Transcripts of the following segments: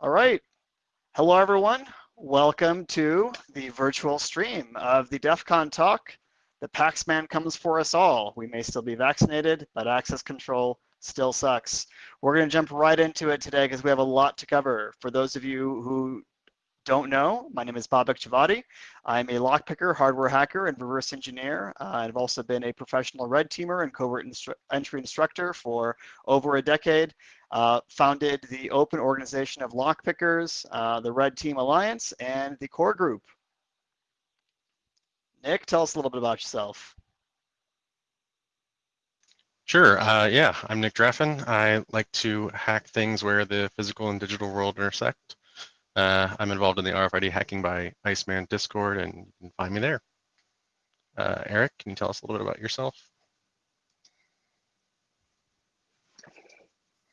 All right. Hello, everyone. Welcome to the virtual stream of the DEF CON talk. The Paxman comes for us all. We may still be vaccinated, but access control still sucks. We're going to jump right into it today because we have a lot to cover. For those of you who don't know, my name is Babak Javadi. I'm a lockpicker, hardware hacker, and reverse engineer. Uh, I've also been a professional red teamer and covert instru entry instructor for over a decade. Uh, founded the open organization of lockpickers, uh, the Red Team Alliance, and the Core Group. Nick, tell us a little bit about yourself. Sure. Uh, yeah, I'm Nick Draffin. I like to hack things where the physical and digital world intersect. Uh, I'm involved in the RFID Hacking by Iceman Discord, and you can find me there. Uh, Eric, can you tell us a little bit about yourself?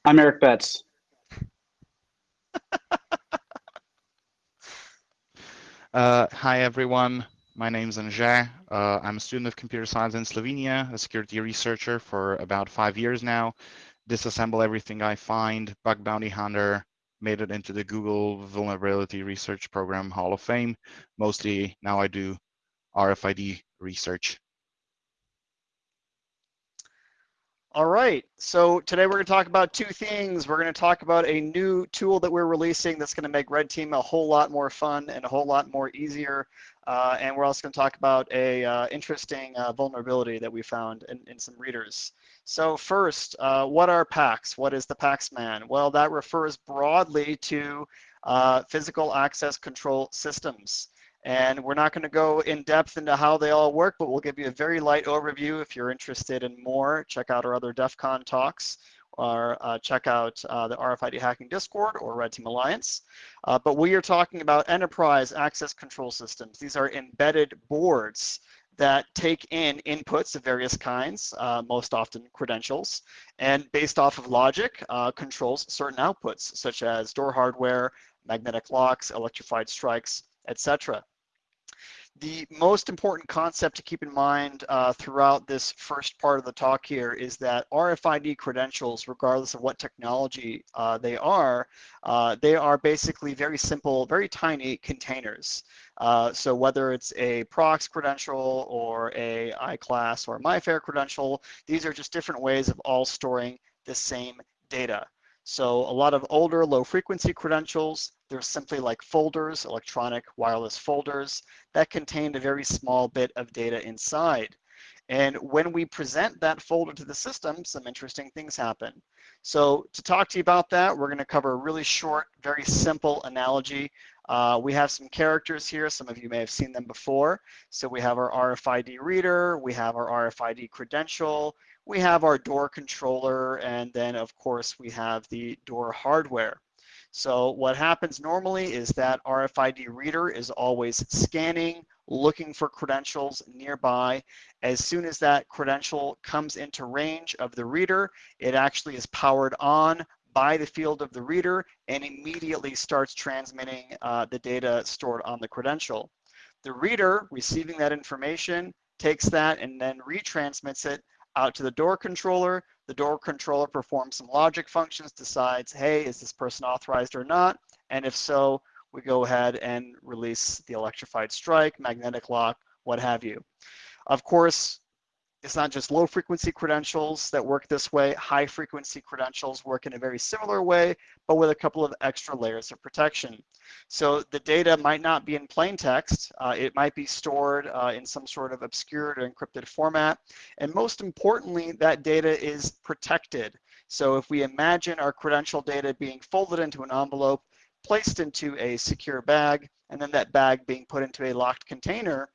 I'm Eric Betts. uh, hi, everyone. My name is Anže. Uh, I'm a student of computer science in Slovenia, a security researcher for about five years now. Disassemble everything I find, bug bounty hunter, made it into the Google Vulnerability Research Program Hall of Fame. Mostly now I do RFID research. All right, so today we're going to talk about two things. We're going to talk about a new tool that we're releasing that's going to make Red Team a whole lot more fun and a whole lot more easier. Uh, and we're also going to talk about a uh, interesting uh, vulnerability that we found in, in some readers. So first, uh, what are PACs? What is the Paxman? Well, that refers broadly to uh, physical access control systems. And we're not going to go in depth into how they all work, but we'll give you a very light overview. If you're interested in more, check out our other DEF CON talks or uh, check out uh, the RFID Hacking Discord or Red Team Alliance. Uh, but we are talking about enterprise access control systems. These are embedded boards that take in inputs of various kinds, uh, most often credentials, and based off of logic, uh, controls certain outputs, such as door hardware, magnetic locks, electrified strikes, etc. The most important concept to keep in mind uh, throughout this first part of the talk here is that RFID credentials, regardless of what technology uh, they are, uh, they are basically very simple, very tiny containers. Uh, so whether it's a Prox credential or a iClass or MyFair credential, these are just different ways of all storing the same data. So a lot of older low frequency credentials, they're simply like folders, electronic wireless folders that contain a very small bit of data inside. And when we present that folder to the system, some interesting things happen. So to talk to you about that, we're gonna cover a really short, very simple analogy. Uh, we have some characters here. Some of you may have seen them before. So we have our RFID reader, we have our RFID credential, we have our door controller, and then of course we have the door hardware. So what happens normally is that RFID reader is always scanning, looking for credentials nearby. As soon as that credential comes into range of the reader, it actually is powered on by the field of the reader and immediately starts transmitting uh, the data stored on the credential. The reader receiving that information takes that and then retransmits it out to the door controller. The door controller performs some logic functions, decides, hey, is this person authorized or not? And if so, we go ahead and release the electrified strike, magnetic lock, what have you. Of course, it's not just low frequency credentials that work this way. High frequency credentials work in a very similar way, but with a couple of extra layers of protection. So the data might not be in plain text. Uh, it might be stored uh, in some sort of obscured or encrypted format. And most importantly, that data is protected. So if we imagine our credential data being folded into an envelope, placed into a secure bag, and then that bag being put into a locked container,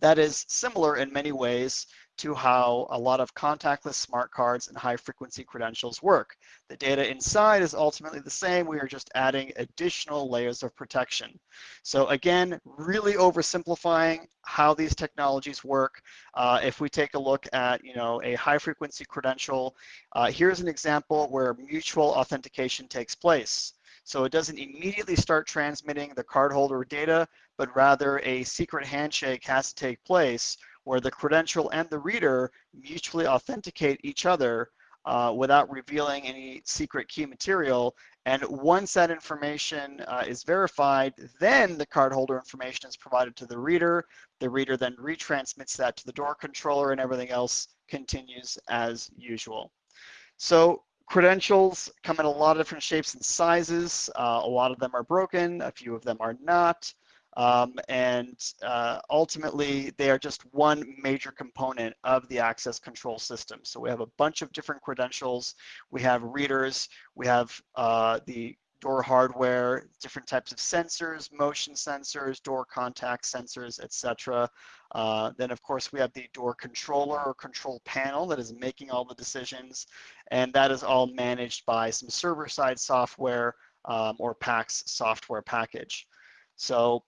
that is similar in many ways to how a lot of contactless smart cards and high frequency credentials work. The data inside is ultimately the same. We are just adding additional layers of protection. So again, really oversimplifying how these technologies work. Uh, if we take a look at, you know, a high frequency credential, uh, here's an example where mutual authentication takes place. So it doesn't immediately start transmitting the cardholder data, but rather a secret handshake has to take place where the credential and the reader mutually authenticate each other uh, without revealing any secret key material. And once that information uh, is verified, then the cardholder information is provided to the reader. The reader then retransmits that to the door controller and everything else continues as usual. So credentials come in a lot of different shapes and sizes. Uh, a lot of them are broken, a few of them are not. Um, and uh, ultimately, they are just one major component of the access control system. So we have a bunch of different credentials. We have readers. We have uh, the door hardware, different types of sensors, motion sensors, door contact sensors, etc. Uh, then, of course, we have the door controller or control panel that is making all the decisions, and that is all managed by some server-side software um, or PAX software package. So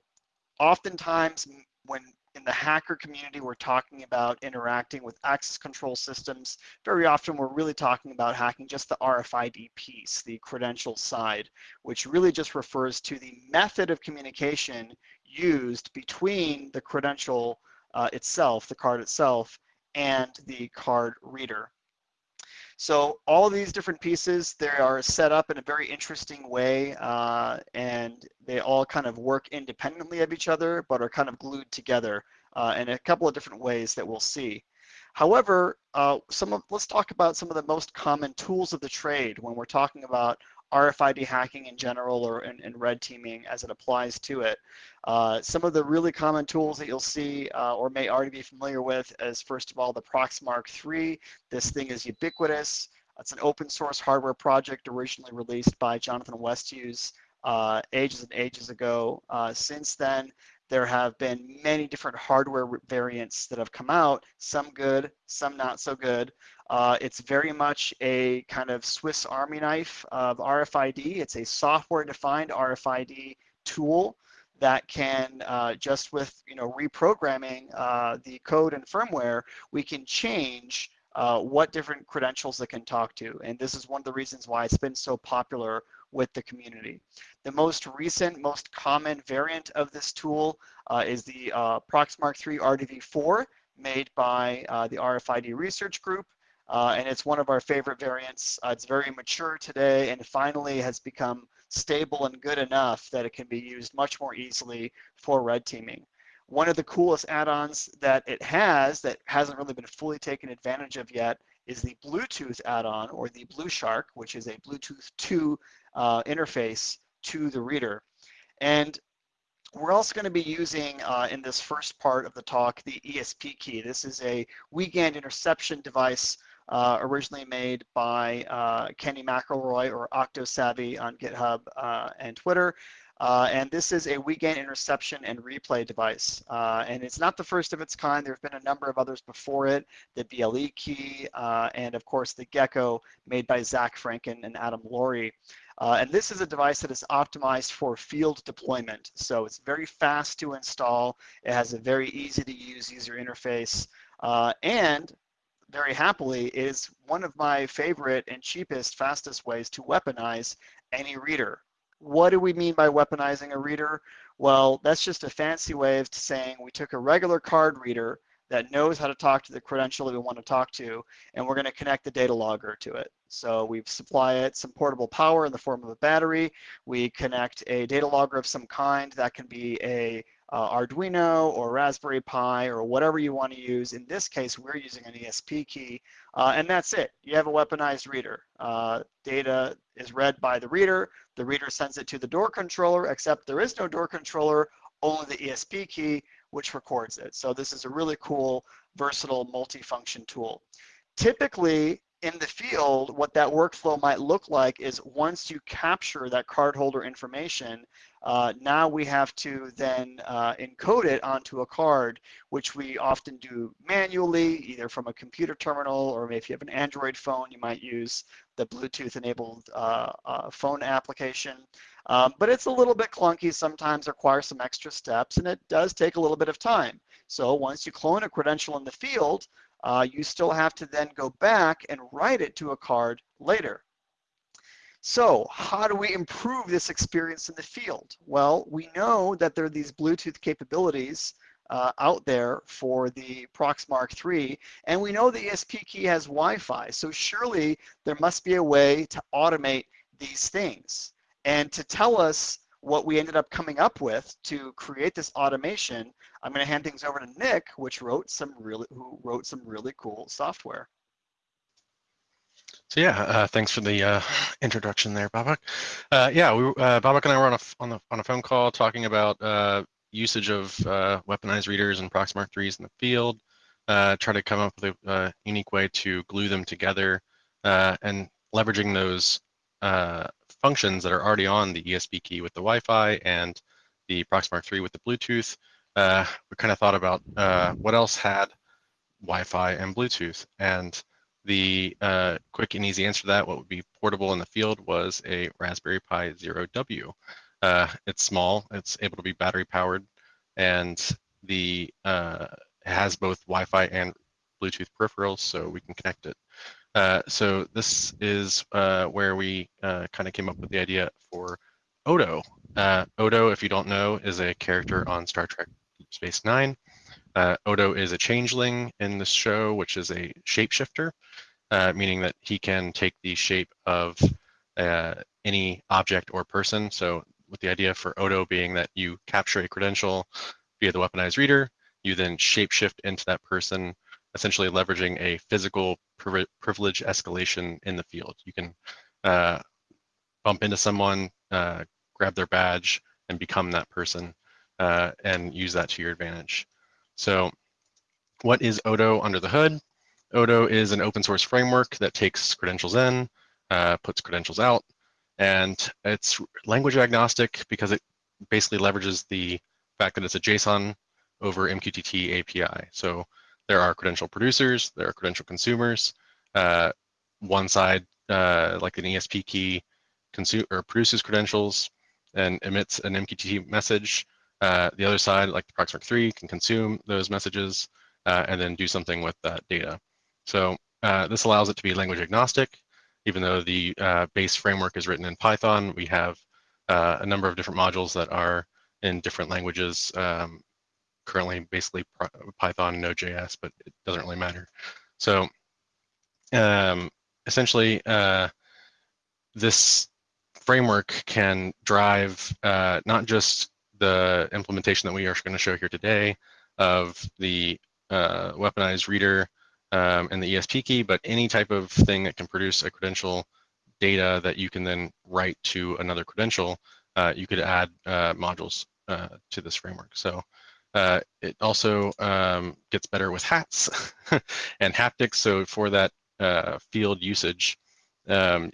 oftentimes when in the hacker community we're talking about interacting with access control systems, very often we're really talking about hacking just the RFID piece, the credential side, which really just refers to the method of communication used between the credential uh, itself, the card itself, and the card reader. So all these different pieces, they are set up in a very interesting way uh, and they all kind of work independently of each other, but are kind of glued together uh, in a couple of different ways that we'll see. However, uh, some of, let's talk about some of the most common tools of the trade when we're talking about RFID hacking in general or in, in red teaming as it applies to it. Uh, some of the really common tools that you'll see uh, or may already be familiar with is first of all the Proxmark 3. This thing is ubiquitous. It's an open source hardware project originally released by Jonathan Westhues uh, ages and ages ago. Uh, since then, there have been many different hardware variants that have come out, some good, some not so good. Uh, it's very much a kind of Swiss Army knife of RFID. It's a software-defined RFID tool that can uh, just with you know reprogramming uh, the code and firmware, we can change uh, what different credentials it can talk to. And this is one of the reasons why it's been so popular with the community. The most recent, most common variant of this tool uh, is the uh, Proxmark 3 RDV4 made by uh, the RFID research group. Uh, and it's one of our favorite variants. Uh, it's very mature today and finally has become stable and good enough that it can be used much more easily for red teaming. One of the coolest add-ons that it has that hasn't really been fully taken advantage of yet is the Bluetooth add-on or the Blue Shark, which is a Bluetooth 2 uh, interface to the reader. And we're also going to be using uh, in this first part of the talk the ESP key. This is a Wiegand interception device uh, originally made by uh, Kenny McElroy or OctoSavvy on GitHub uh, and Twitter. Uh, and this is a Wiegand interception and replay device. Uh, and it's not the first of its kind. There have been a number of others before it, the BLE key, and of course the Gecko made by Zach Franken and Adam Laurie. Uh, and this is a device that is optimized for field deployment. So it's very fast to install. It has a very easy to use user interface. Uh, and very happily is one of my favorite and cheapest, fastest ways to weaponize any reader. What do we mean by weaponizing a reader? Well, that's just a fancy way of saying we took a regular card reader that knows how to talk to the credential that we want to talk to, and we're going to connect the data logger to it. So we supply it some portable power in the form of a battery. We connect a data logger of some kind. That can be a uh, Arduino or Raspberry Pi or whatever you want to use. In this case, we're using an ESP key, uh, and that's it. You have a weaponized reader. Uh, data is read by the reader. The reader sends it to the door controller, except there is no door controller, only the ESP key, which records it. So this is a really cool, versatile, multi-function tool. Typically, in the field, what that workflow might look like is once you capture that cardholder information, uh, now we have to then uh, encode it onto a card, which we often do manually, either from a computer terminal or if you have an Android phone, you might use the Bluetooth enabled uh, uh phone application. Um, but it's a little bit clunky, sometimes requires some extra steps, and it does take a little bit of time. So once you clone a credential in the field, uh, you still have to then go back and write it to a card later. So how do we improve this experience in the field? Well, we know that there are these Bluetooth capabilities uh, out there for the Proxmark 3, and we know the ESP key has Wi-Fi, so surely there must be a way to automate these things. And to tell us what we ended up coming up with to create this automation, I'm going to hand things over to Nick, which wrote some really who wrote some really cool software. So yeah, uh, thanks for the uh, introduction there, Babak. Uh, yeah, we, uh, Babak and I were on a on the on a phone call talking about uh, usage of uh, weaponized readers and Proxmark 3s in the field. try to come up with a unique way to glue them together and leveraging those functions that are already on the ESP key with the Wi-Fi and the Proxmark 3 with the Bluetooth. we kind of thought about what else had Wi-Fi and Bluetooth and the uh, quick and easy answer to that, what would be portable in the field was a Raspberry Pi Zero W. Uh, it's small, it's able to be battery powered, and the uh, has both Wi-Fi and Bluetooth peripherals, so we can connect it. Uh, so this is uh, where we uh, kind of came up with the idea for Odo. Odo, if you don't know, is a character on Star Trek Deep Space Nine. Uh, Odo is a changeling in the show, which is a shapeshifter, uh, meaning that he can take the shape of uh, any object or person. So with the idea for Odo being that you capture a credential via the weaponized reader, you then shapeshift into that person, essentially leveraging a physical privilege escalation in the field. You can uh, bump into someone, uh, grab their badge, and become that person uh, and use that to your advantage. So what is Odo under the hood? Odo is an open source framework that takes credentials in, uh, puts credentials out, and it's language agnostic because it basically leverages the fact that it's a JSON over MQTT API. So there are credential producers, there are credential consumers. Uh, one side, uh, like an ESP key, consume or produces credentials and emits an MQTT message. Uh, the other side, like the Proxmark 3, can consume those messages uh, and then do something with that data. So uh, this allows it to be language agnostic. Even though the uh, base framework is written in Python, we have a number of different modules that are in different languages. Um, currently, basically Python, and Node.js, but it doesn't really matter. So um, essentially, this framework can drive uh, not just the implementation that we are going to show here today of the uh, weaponized reader um, and the ESP key, but any type of thing that can produce a credential data that you can then write to another credential, uh, you could add uh, modules uh, to this framework. So uh, it also um, gets better with hats and haptics. So for that uh, field usage, um,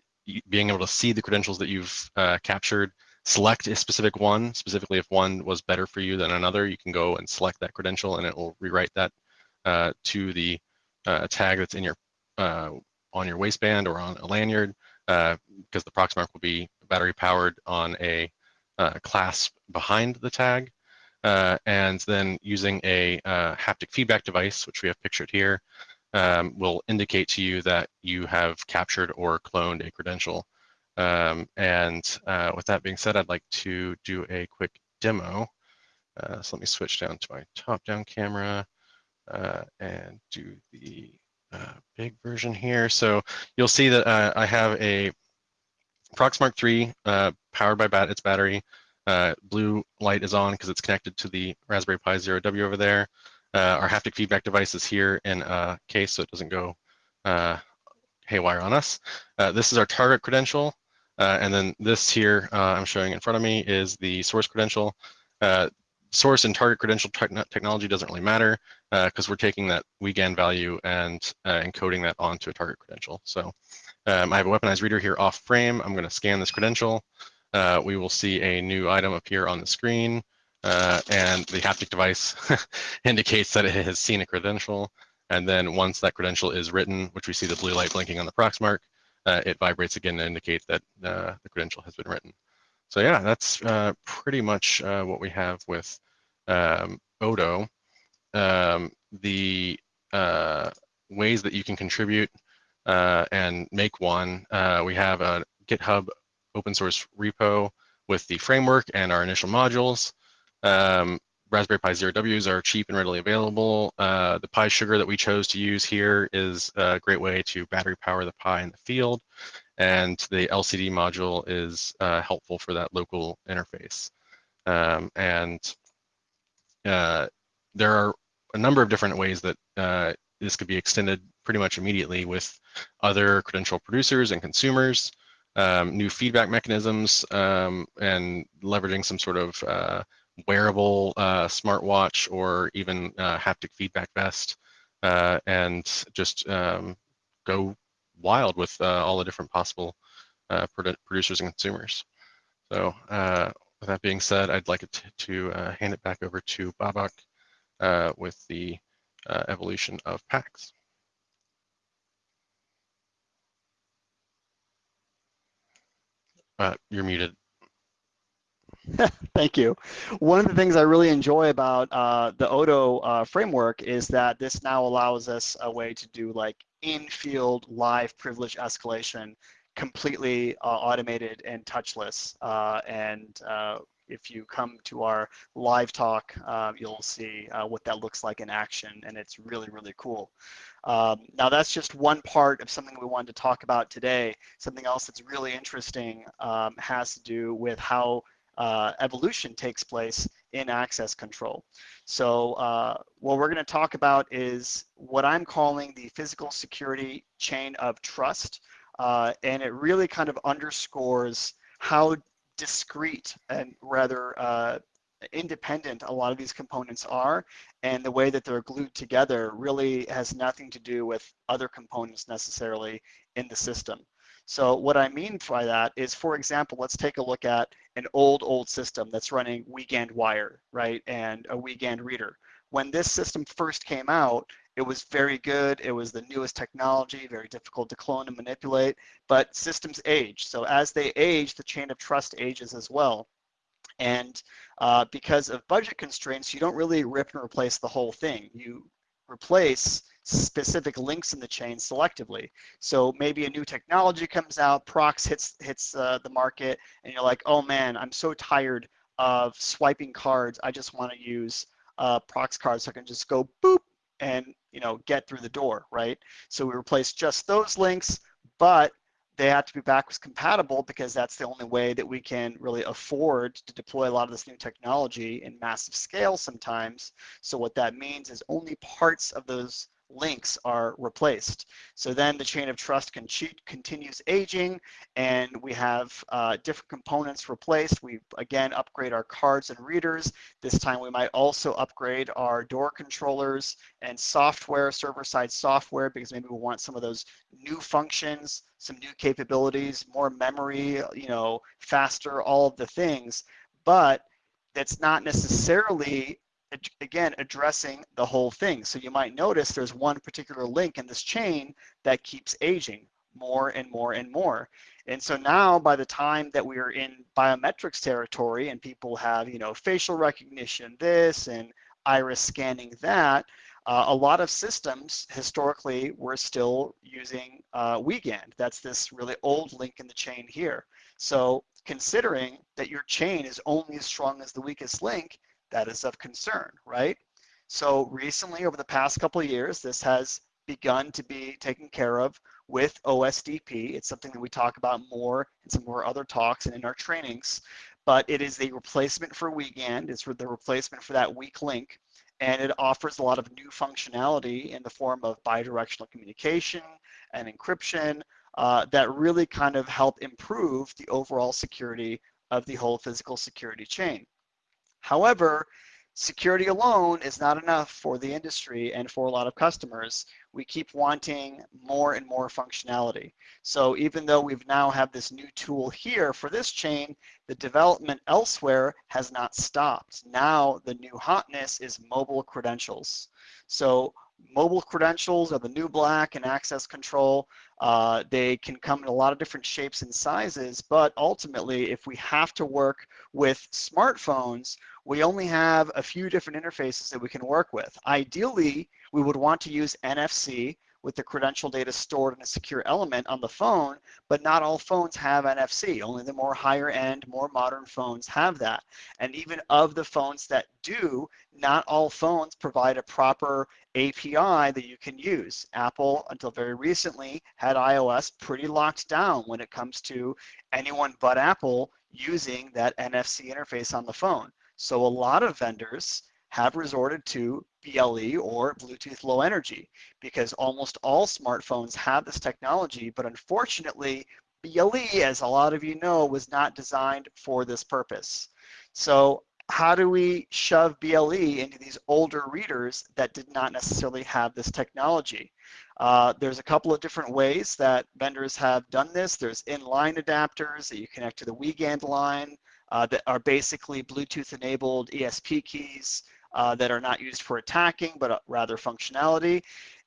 being able to see the credentials that you've captured select a specific one, specifically if one was better for you than another, you can go and select that credential and it will rewrite that uh, to the uh, tag that's in your uh, on your waistband or on a lanyard because uh, the Proxmark will be battery powered on a uh, clasp behind the tag. Uh, and then using a haptic feedback device, which we have pictured here, um, will indicate to you that you have captured or cloned a credential. Um, and uh, with that being said, I'd like to do a quick demo. Uh, so let me switch down to my top-down camera uh, and do the uh, big version here. So you'll see that uh, I have a Proxmark 3 uh, powered by bat its battery. Blue light is on because it's connected to the Raspberry Pi Zero W over there. our haptic feedback device is here in a case so it doesn't go haywire on us. this is our target credential. Uh, and then this here uh, I'm showing in front of me is the source credential. Uh, source and target credential te technology doesn't really matter because we're taking that WGAN value and encoding that onto a target credential. So um, I have a weaponized reader here off frame. I'm going to scan this credential. Uh, we will see a new item appear on the screen, uh, and the haptic device indicates that it has seen a credential. And then once that credential is written, which we see the blue light blinking on the Proxmark, uh, it vibrates again to indicate that uh, the credential has been written. So yeah, that's uh, pretty much uh, what we have with um, Odo. Um, the ways that you can contribute and make one, we have a GitHub open source repo with the framework and our initial modules. Um, Raspberry Pi Zero Ws are cheap and readily available. Uh, the Pi Sugar that we chose to use here is a great way to battery power the Pi in the field, and the LCD module is uh, helpful for that local interface. Um, and uh, there are a number of different ways that uh, this could be extended pretty much immediately with other credential producers and consumers, um, new feedback mechanisms, um, and leveraging some sort of uh, wearable uh, smartwatch or even uh, haptic feedback vest, uh, and just um, go wild with uh, all the different possible uh, produ producers and consumers. So with that being said, I'd like to, to hand it back over to Babak with the evolution of PAX. Uh, you're muted. Thank you. One of the things I really enjoy about uh, the Odo uh, framework is that this now allows us a way to do like in-field live privilege escalation completely uh, automated and touchless. Uh, and uh, if you come to our live talk, uh, you'll see uh, what that looks like in action, and it's really, really cool. Um, now that's just one part of something we wanted to talk about today. Something else that's really interesting um, has to do with how uh, evolution takes place in access control. So uh, what we're going to talk about is what I'm calling the physical security chain of trust. Uh, and it really kind of underscores how discrete and rather uh, independent a lot of these components are and the way that they're glued together really has nothing to do with other components necessarily in the system. So what I mean by that is, for example, let's take a look at an old, old system that's running Weekend wire, right, and a Weekend reader. When this system first came out, it was very good. It was the newest technology, very difficult to clone and manipulate, but systems age. So as they age, the chain of trust ages as well. And uh, because of budget constraints, you don't really rip and replace the whole thing. You replace specific links in the chain selectively. So maybe a new technology comes out, Prox hits hits uh, the market, and you're like, oh man, I'm so tired of swiping cards. I just want to use uh, Prox cards so I can just go boop and you know get through the door, right? So we replace just those links, but they have to be backwards compatible because that's the only way that we can really afford to deploy a lot of this new technology in massive scale sometimes. So what that means is only parts of those links are replaced. So then the chain of trust can continues aging and we have uh, different components replaced. We again upgrade our cards and readers. This time we might also upgrade our door controllers and software, server-side software, because maybe we want some of those new functions, some new capabilities, more memory, you know, faster, all of the things. But that's not necessarily again, addressing the whole thing. So you might notice there's one particular link in this chain that keeps aging more and more and more. And so now by the time that we are in biometrics territory and people have, you know, facial recognition this and iris scanning that, uh, a lot of systems historically were still using uh, Wiegand. That's this really old link in the chain here. So considering that your chain is only as strong as the weakest link, that is of concern, right? So recently, over the past couple of years, this has begun to be taken care of with OSDP. It's something that we talk about more in some of our other talks and in our trainings, but it is the replacement for Weekend. It's the replacement for that weak link, and it offers a lot of new functionality in the form of bidirectional communication and encryption uh, that really kind of help improve the overall security of the whole physical security chain. However, security alone is not enough for the industry and for a lot of customers. We keep wanting more and more functionality. So even though we've now have this new tool here for this chain, the development elsewhere has not stopped. Now the new hotness is mobile credentials. So mobile credentials are the new black and access control. Uh, they can come in a lot of different shapes and sizes, but ultimately, if we have to work with smartphones, we only have a few different interfaces that we can work with. Ideally, we would want to use NFC, with the credential data stored in a secure element on the phone, but not all phones have NFC. Only the more higher end, more modern phones have that. And even of the phones that do, not all phones provide a proper API that you can use. Apple, until very recently, had iOS pretty locked down when it comes to anyone but Apple using that NFC interface on the phone. So a lot of vendors have resorted to BLE or Bluetooth Low Energy because almost all smartphones have this technology, but unfortunately, BLE, as a lot of you know, was not designed for this purpose. So how do we shove BLE into these older readers that did not necessarily have this technology? Uh, there's a couple of different ways that vendors have done this. There's inline adapters that you connect to the Wiegand line uh, that are basically Bluetooth enabled ESP keys uh, that are not used for attacking, but uh, rather functionality.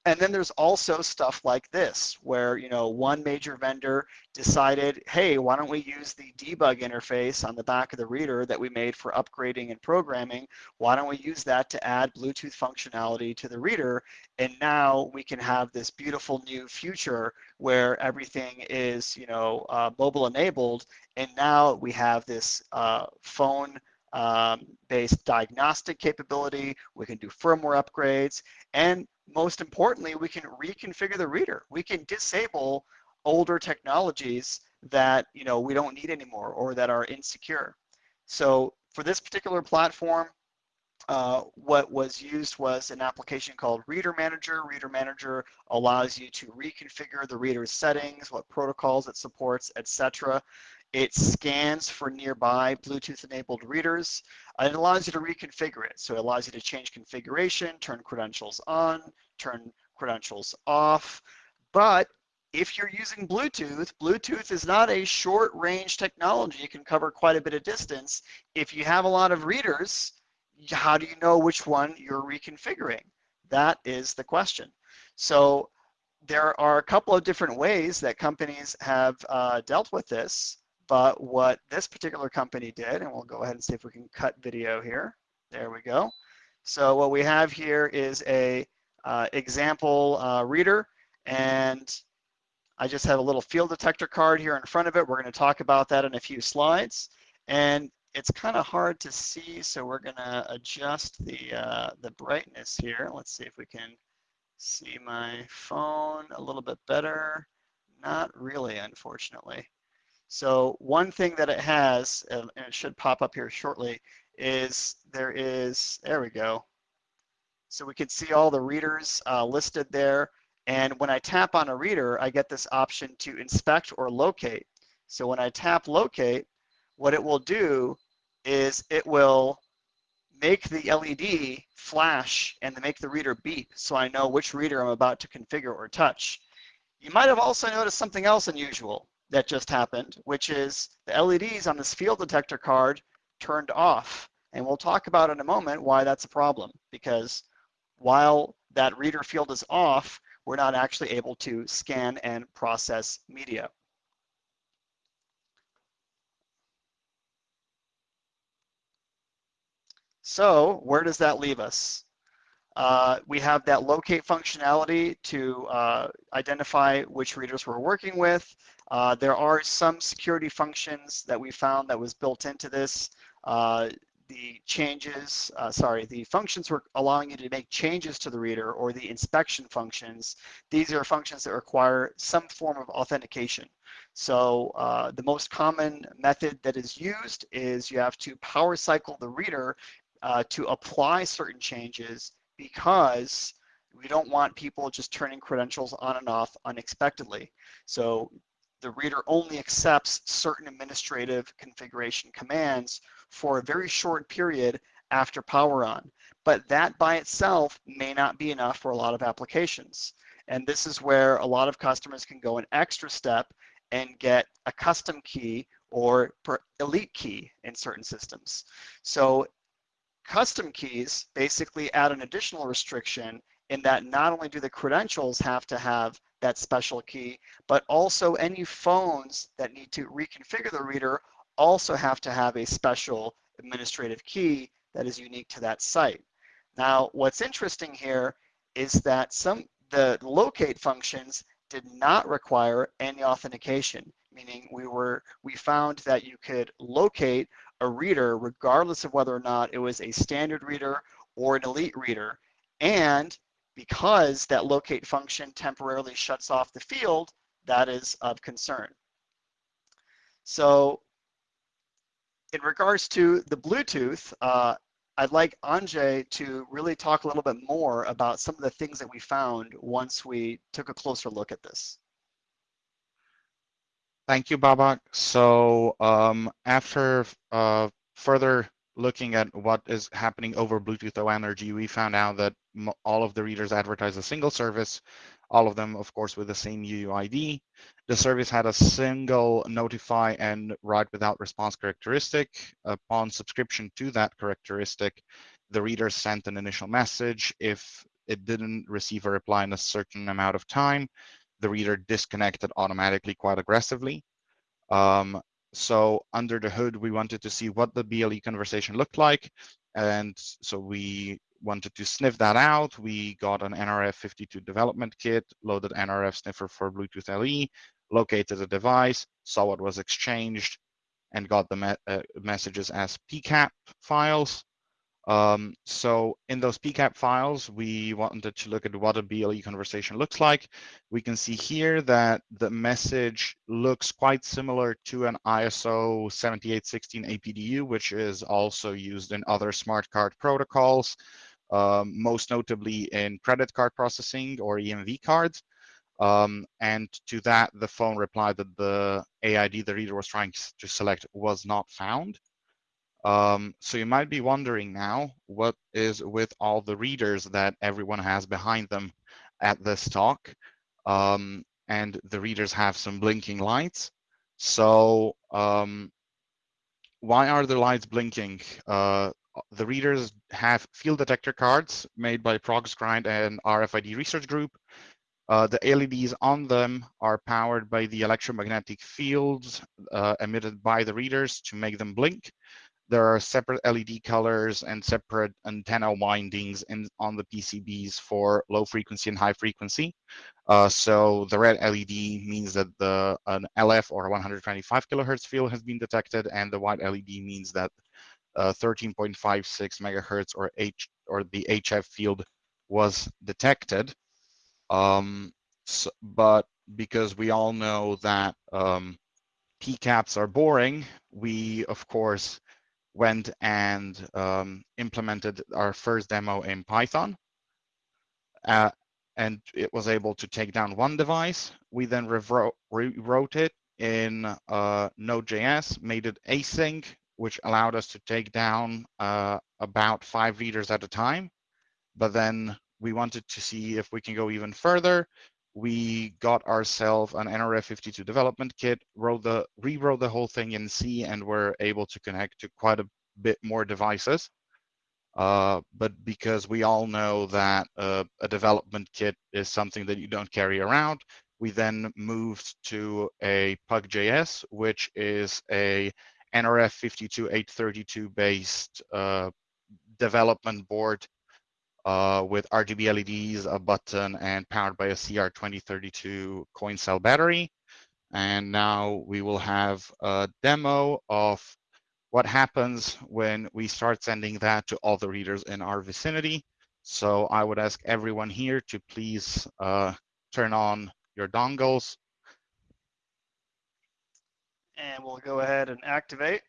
And then there's also stuff like this, where you know one major vendor decided, hey, why don't we use the debug interface on the back of the reader that we made for upgrading and programming? Why don't we use that to add Bluetooth functionality to the reader? And now we can have this beautiful new future where everything is you know uh, mobile enabled, and now we have this uh, phone um, based diagnostic capability. We can do firmware upgrades. And most importantly, we can reconfigure the reader. We can disable older technologies that you know we don't need anymore or that are insecure. So for this particular platform, uh, what was used was an application called Reader Manager. Reader Manager allows you to reconfigure the reader's settings, what protocols it supports, etc. It scans for nearby Bluetooth-enabled readers. And it allows you to reconfigure it. So it allows you to change configuration, turn credentials on, turn credentials off. But if you're using Bluetooth, Bluetooth is not a short-range technology. It can cover quite a bit of distance. If you have a lot of readers, how do you know which one you're reconfiguring? That is the question. So there are a couple of different ways that companies have uh, dealt with this. But what this particular company did, and we'll go ahead and see if we can cut video here. There we go. So what we have here is a uh, example uh, reader, and I just have a little field detector card here in front of it. We're going to talk about that in a few slides. And it's kind of hard to see, so we're going to adjust the, uh, the brightness here. Let's see if we can see my phone a little bit better. Not really, unfortunately. So one thing that it has, and it should pop up here shortly, is there is, there we go. So we can see all the readers uh, listed there. And when I tap on a reader, I get this option to inspect or locate. So when I tap locate, what it will do is it will make the LED flash and make the reader beep so I know which reader I'm about to configure or touch. You might have also noticed something else unusual that just happened, which is the LEDs on this field detector card turned off. And we'll talk about in a moment why that's a problem, because while that reader field is off, we're not actually able to scan and process media. So where does that leave us? Uh, we have that locate functionality to uh, identify which readers we're working with. Uh, there are some security functions that we found that was built into this. Uh, the changes, uh, sorry, the functions were allowing you to make changes to the reader or the inspection functions. These are functions that require some form of authentication. So uh, the most common method that is used is you have to power cycle the reader uh, to apply certain changes because we don't want people just turning credentials on and off unexpectedly. So the reader only accepts certain administrative configuration commands for a very short period after power on. But that by itself may not be enough for a lot of applications. And this is where a lot of customers can go an extra step and get a custom key or elite key in certain systems. So custom keys basically add an additional restriction in that not only do the credentials have to have that special key, but also any phones that need to reconfigure the reader also have to have a special administrative key that is unique to that site. Now, what's interesting here is that some the locate functions did not require any authentication, meaning we were we found that you could locate a reader regardless of whether or not it was a standard reader or an elite reader. And because that locate function temporarily shuts off the field, that is of concern. So in regards to the Bluetooth, uh, I'd like Anže to really talk a little bit more about some of the things that we found once we took a closer look at this. Thank you, Babak. So um, after uh, further looking at what is happening over Bluetooth Low Energy, we found out that all of the readers advertise a single service, all of them, of course, with the same UUID. The service had a single notify and write without response characteristic. Upon subscription to that characteristic, the reader sent an initial message. If it didn't receive a reply in a certain amount of time, the reader disconnected automatically quite aggressively. Um, so under the hood, we wanted to see what the BLE conversation looked like. And so we wanted to sniff that out. We got an NRF52 development kit, loaded NRF sniffer for Bluetooth LE, located the device, saw what was exchanged, and got the me uh, messages as PCAP files. Um, so in those PCAP files, we wanted to look at what a BLE conversation looks like. We can see here that the message looks quite similar to an ISO 7816 APDU, which is also used in other smart card protocols, um, most notably in credit card processing or EMV cards. Um, and to that, the phone replied that the AID the reader was trying to select was not found. Um, so you might be wondering now, what is with all the readers that everyone has behind them at this talk? Um, and the readers have some blinking lights. So um, why are the lights blinking? Uh, the readers have field detector cards made by ProgsGrind and RFID Research Group. Uh, the LEDs on them are powered by the electromagnetic fields uh, emitted by the readers to make them blink there are separate LED colors and separate antenna windings in, on the PCBs for low frequency and high frequency. Uh, so the red LED means that the an LF or 125 kilohertz field has been detected, and the white LED means that uh, 13.56 megahertz or H or the HF field was detected. Um, so, but because we all know that um, PCAPs are boring, we of course went and um, implemented our first demo in Python. Uh, and it was able to take down one device. We then rewrote it in uh, Node.js, made it async, which allowed us to take down uh, about five readers at a time. But then we wanted to see if we can go even further we got ourselves an NRF52 development kit, wrote the rewrote the whole thing in C, and were able to connect to quite a bit more devices. Uh, but because we all know that uh, a development kit is something that you don't carry around, we then moved to a PugJS, which is a NRF52832 based uh, development board uh, with RGB LEDs, a button, and powered by a CR2032 coin cell battery. And now we will have a demo of what happens when we start sending that to all the readers in our vicinity. So I would ask everyone here to please uh, turn on your dongles. And we'll go ahead and activate.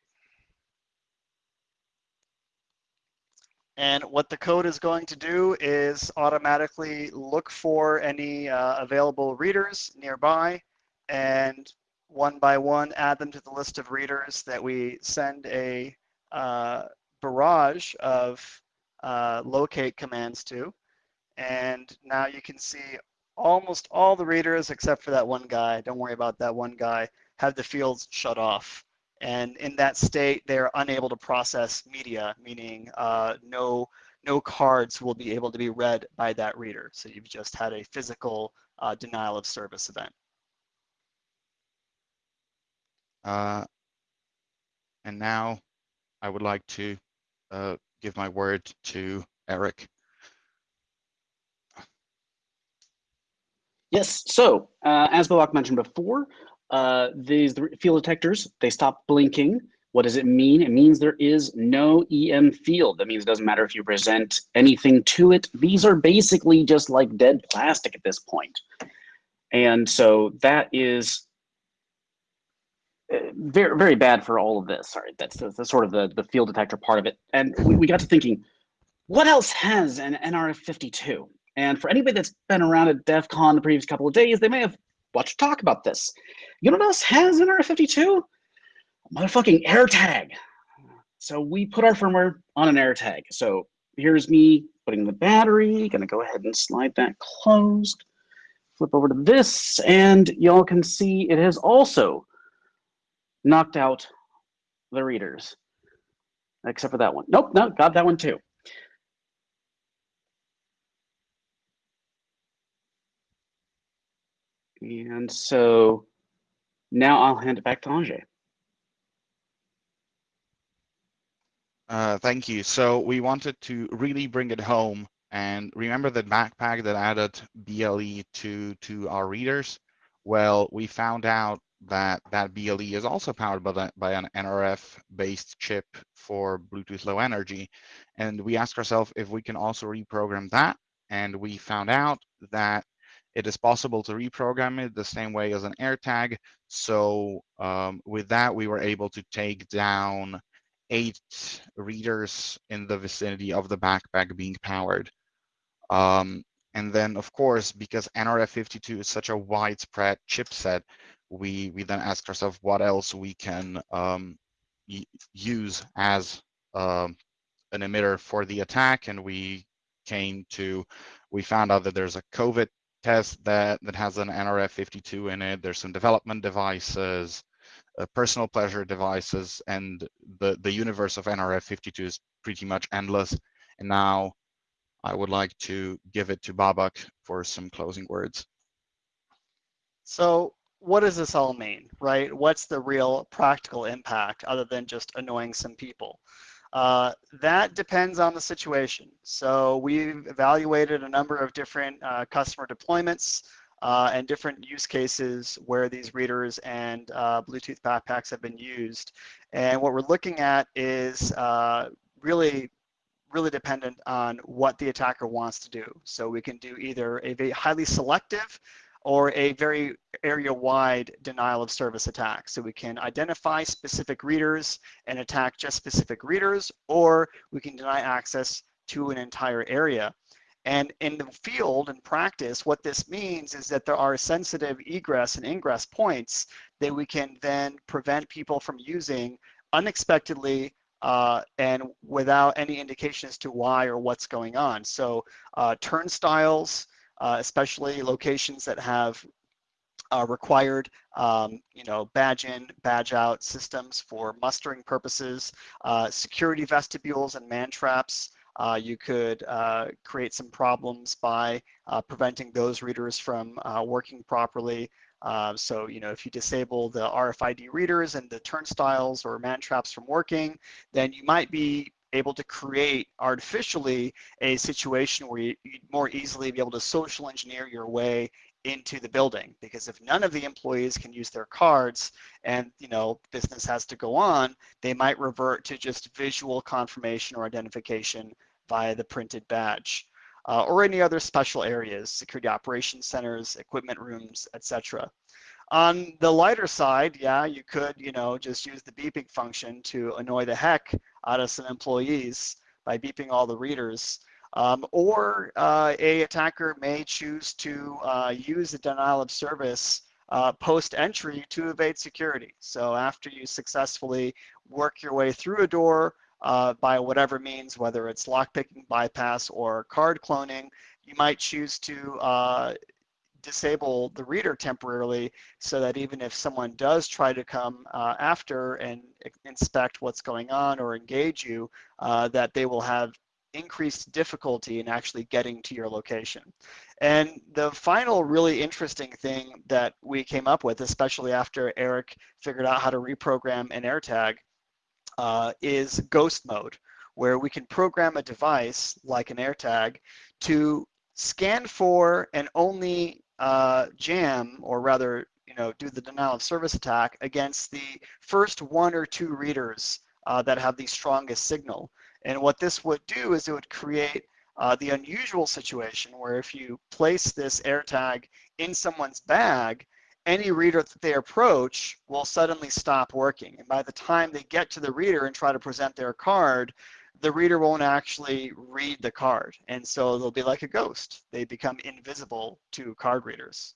And what the code is going to do is automatically look for any uh, available readers nearby and one by one add them to the list of readers that we send a uh, barrage of uh, locate commands to. And now you can see almost all the readers except for that one guy, don't worry about that one guy, have the fields shut off. And in that state, they're unable to process media, meaning uh, no, no cards will be able to be read by that reader. So you've just had a physical uh, denial of service event. Uh, and now I would like to uh, give my word to Eric. Yes, so uh, as Babak mentioned before, uh, these the field detectors, they stop blinking. What does it mean? It means there is no EM field. That means it doesn't matter if you present anything to it. These are basically just like dead plastic at this point. And so that is uh, very, very bad for all of this. Sorry, that's the, the sort of the, the field detector part of it. And we, we got to thinking, what else has an NRF52? And for anybody that's been around at DEF CON the previous couple of days, they may have watched talk about this. You know what else has an NRF52? Motherfucking AirTag. So we put our firmware on an AirTag. So here's me putting the battery, gonna go ahead and slide that closed. Flip over to this, and y'all can see it has also knocked out the readers. Except for that one. Nope, no, got that one too. And so now I'll hand it back to Anže. Uh, thank you. So we wanted to really bring it home and remember the backpack that added BLE to, to our readers? Well, we found out that that BLE is also powered by, the, by an NRF-based chip for Bluetooth Low Energy. And we asked ourselves if we can also reprogram that. And we found out that it is possible to reprogram it the same way as an AirTag. So um, with that, we were able to take down eight readers in the vicinity of the backpack being powered. Um, and then, of course, because NRF52 is such a widespread chipset, we, we then asked ourselves what else we can um, use as um, an emitter for the attack. And we came to, we found out that there's a COVID test that, that has an NRF52 in it. There's some development devices, uh, personal pleasure devices, and the, the universe of NRF52 is pretty much endless. And now I would like to give it to Babak for some closing words. So what does this all mean, right? What's the real practical impact other than just annoying some people? Uh, that depends on the situation. So we've evaluated a number of different uh, customer deployments uh, and different use cases where these readers and uh, Bluetooth backpacks have been used. And what we're looking at is really really dependent on what the attacker wants to do. So we can do either a highly selective or a very area-wide denial of service attack. So we can identify specific readers and attack just specific readers, or we can deny access to an entire area. And in the field and practice, what this means is that there are sensitive egress and ingress points that we can then prevent people from using unexpectedly uh, and without any indication as to why or what's going on. So uh, turnstiles, especially locations that have uh, required, um, you know, badge in, badge out systems for mustering purposes, uh, security vestibules and man traps. Uh, you could uh, create some problems by uh, preventing those readers from working properly. Uh, so, you know, if you disable the RFID readers and the turnstiles or man traps from working, then you might be able to create artificially a situation where you, would more easily be able to social engineer your way into the building because if none of the employees can use their cards and you know business has to go on they might revert to just visual confirmation or identification via the printed badge uh, or any other special areas, security operations centers, equipment rooms, etc. On the lighter side, yeah, you could, you know, just use the beeping function to annoy the heck out of some employees by beeping all the readers. Um, or uh, a attacker may choose to uh, use the denial of service uh, post-entry to evade security. So after you successfully work your way through a door, uh, by whatever means, whether it's lockpicking, bypass, or card cloning, you might choose to uh, disable the reader temporarily so that even if someone does try to come uh, after and inspect what's going on or engage you, uh, that they will have increased difficulty in actually getting to your location. And the final really interesting thing that we came up with, especially after Eric figured out how to reprogram an AirTag, uh, is ghost mode, where we can program a device like an AirTag to scan for and only uh, jam, or rather, you know, do the denial of service attack against the first one or two readers uh, that have the strongest signal. And what this would do is it would create uh, the unusual situation where if you place this AirTag in someone's bag, any reader that they approach will suddenly stop working. And by the time they get to the reader and try to present their card, the reader won't actually read the card. And so they'll be like a ghost. They become invisible to card readers.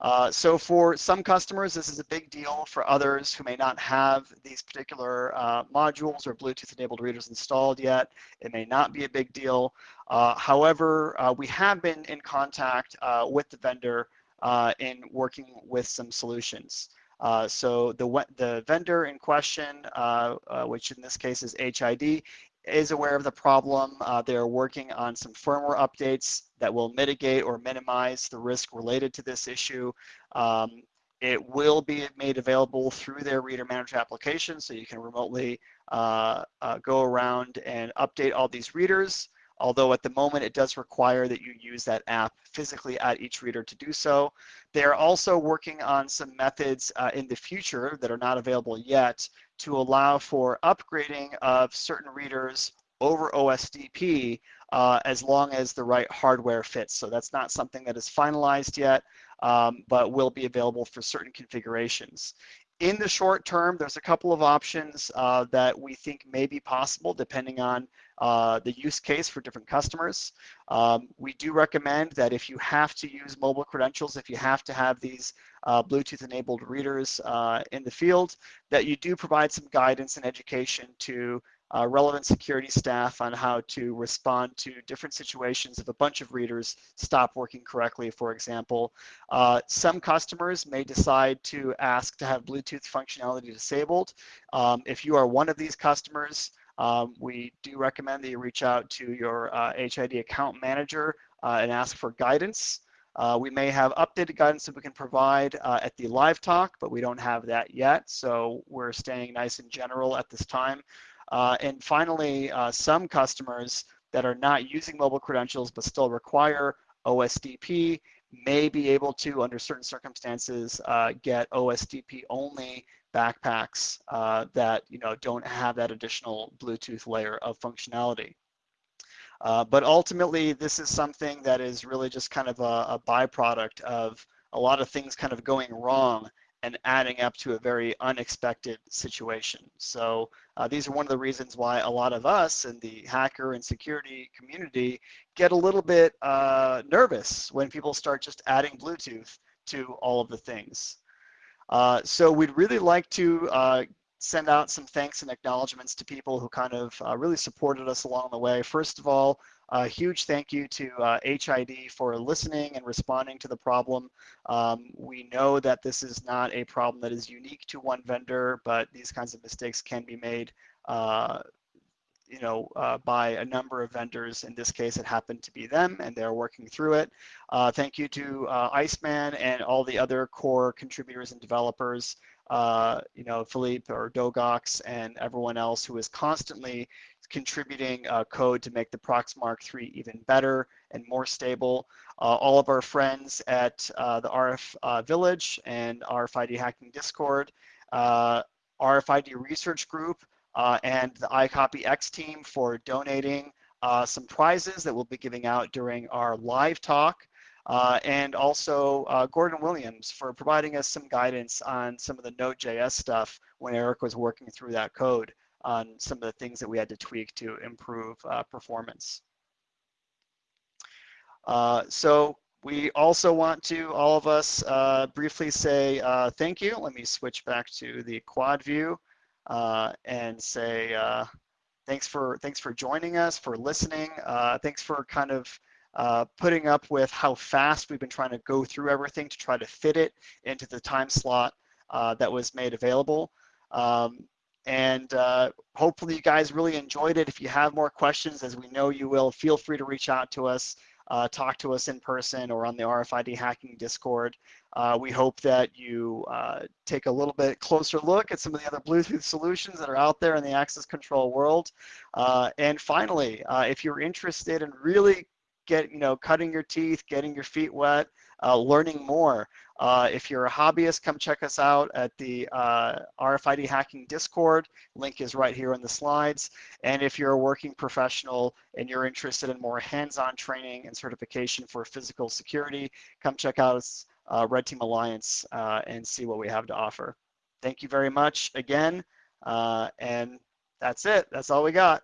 Uh, so for some customers, this is a big deal. For others who may not have these particular uh, modules or Bluetooth-enabled readers installed yet, it may not be a big deal. Uh, however, uh, we have been in contact uh, with the vendor uh, in working with some solutions. Uh, so the, the vendor in question, uh, which in this case is HID, is aware of the problem. they're working on some firmware updates that will mitigate or minimize the risk related to this issue. Um, it will be made available through their reader manager application, so you can remotely uh, uh, go around and update all these readers although at the moment it does require that you use that app physically at each reader to do so. They are also working on some methods uh, in the future that are not available yet to allow for upgrading of certain readers over OSDP uh, as long as the right hardware fits. So that's not something that is finalized yet, um, but will be available for certain configurations. In the short term, there's a couple of options uh, that we think may be possible depending on uh, the use case for different customers. Um, we do recommend that if you have to use mobile credentials, if you have to have these uh, Bluetooth enabled readers uh, in the field, that you do provide some guidance and education to uh, relevant security staff on how to respond to different situations if a bunch of readers stop working correctly, for example. Uh, some customers may decide to ask to have Bluetooth functionality disabled. Um, if you are one of these customers, um, we do recommend that you reach out to your uh, HID account manager uh, and ask for guidance. Uh, we may have updated guidance that we can provide uh, at the live talk, but we don't have that yet. So we're staying nice and general at this time. Uh, and finally, uh, some customers that are not using mobile credentials but still require OSDP may be able to, under certain circumstances, get OSDP only backpacks uh, that you know don't have that additional Bluetooth layer of functionality. Uh, but ultimately, this is something that is really just kind of a, a, byproduct of a lot of things kind of going wrong and adding up to a very unexpected situation. So uh, these are one of the reasons why a lot of us in the hacker and security community get a little bit uh, nervous when people start just adding Bluetooth to all of the things. Uh, so we'd really like to uh, send out some thanks and acknowledgments to people who kind of uh, really supported us along the way. First of all, a huge thank you to uh, HID for listening and responding to the problem. Um, we know that this is not a problem that is unique to one vendor, but these kinds of mistakes can be made uh, you know, uh, by a number of vendors. In this case, it happened to be them, and they're working through it. Uh, thank you to uh, Iceman and all the other core contributors and developers, uh, you know, Philippe or doegox and everyone else who is constantly contributing uh, code to make the Proxmark 3 even better and more stable. Uh, all of our friends at the RF Village and RFID Hacking Discord, RFID Research Group, uh, and the iCopyX team for donating uh, some prizes that we'll be giving out during our live talk. Uh, and also uh, Gordon Williams for providing us some guidance on some of the Node.js stuff when Eric was working through that code on some of the things that we had to tweak to improve uh, performance. Uh, so we also want to, all of us, briefly say thank you. Let me switch back to the quad view uh, and say uh, thanks for thanks for joining us, for listening. Uh, thanks for kind of uh, putting up with how fast we've been trying to go through everything to try to fit it into the time slot uh, that was made available. Um, and uh, hopefully you guys really enjoyed it. If you have more questions, as we know you will, feel free to reach out to us uh, talk to us in person or on the RFID hacking Discord. Uh, we hope that you uh, take a little bit closer look at some of the other Bluetooth solutions that are out there in the access control world. Uh, and finally, uh, if you're interested in really get, you know, cutting your teeth, getting your feet wet, uh, learning more. Uh, if you're a hobbyist, come check us out at the RFID Hacking Discord. Link is right here in the slides. And if you're a working professional and you're interested in more hands-on training and certification for physical security, come check out uh, Red Team Alliance uh, and see what we have to offer. Thank you very much again. Uh, and that's it. That's all we got.